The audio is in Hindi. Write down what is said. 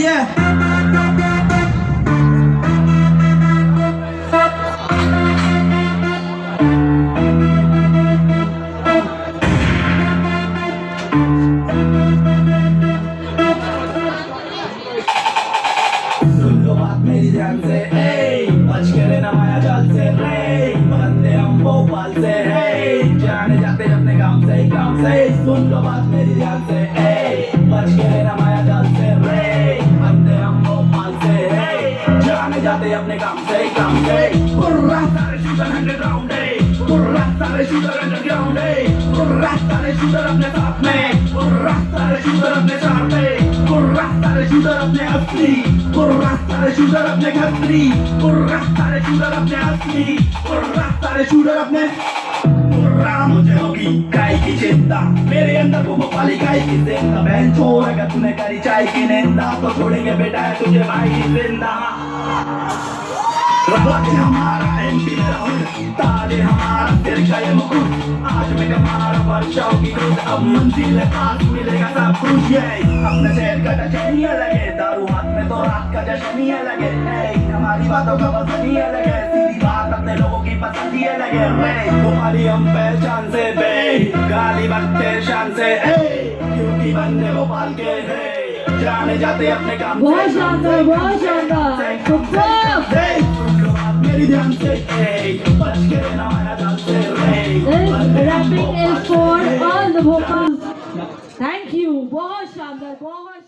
Yeah. अपने काम से काम से। सुन लो बात मेरी ध्यान से ए बच के रहना माया जाल से रे बंदे हम भोपाल से है जाने जाते अपने काम से काम से। कुर्रा सारे शूटर अंडरग्राउंड है कुर्रा सारे शूटर अंडरग्राउंड है कुर्रा सारे शूटर अपने साथ में। कुर्रा सारे शूटर अपने साथ में। कुर्रा सारे शूटर अपने असली। कुर्रा सारे शूटर अपने खतरी। कुर्रा सारे शूटर अपने असली। कुर्रा सारे शूटर अपने चिंता मेरे अंदर वो भोपाली काय की ज़िंदा बहन छोड़ अगर तूने करी चाय की निंदा तो छोड़ेंगे बेटा है तुझे भाई की ज़िंदा हमारा हमारा मुकुट आज हमारा की अब मंजिल पास मिलेगा सब कुछ ये अपने शहर का अलग दारू हाथ में तो रात का जश्न अलग है ए, हमारी बातों का अपने लोगों पसंद ही अलग है। रे तुम्हारी हम पहचान से बे गाली बकते शान से ए, क्योंकि बंदे भोपाल के है। जाने जाते अपने काम बहुत शानदार बहुत शानदार सुपर मेरी ध्यान से। ए, बच के रहना माया जाल से। रे This rapping is for all the vocals. Thank you. बहुत शानदार बहुत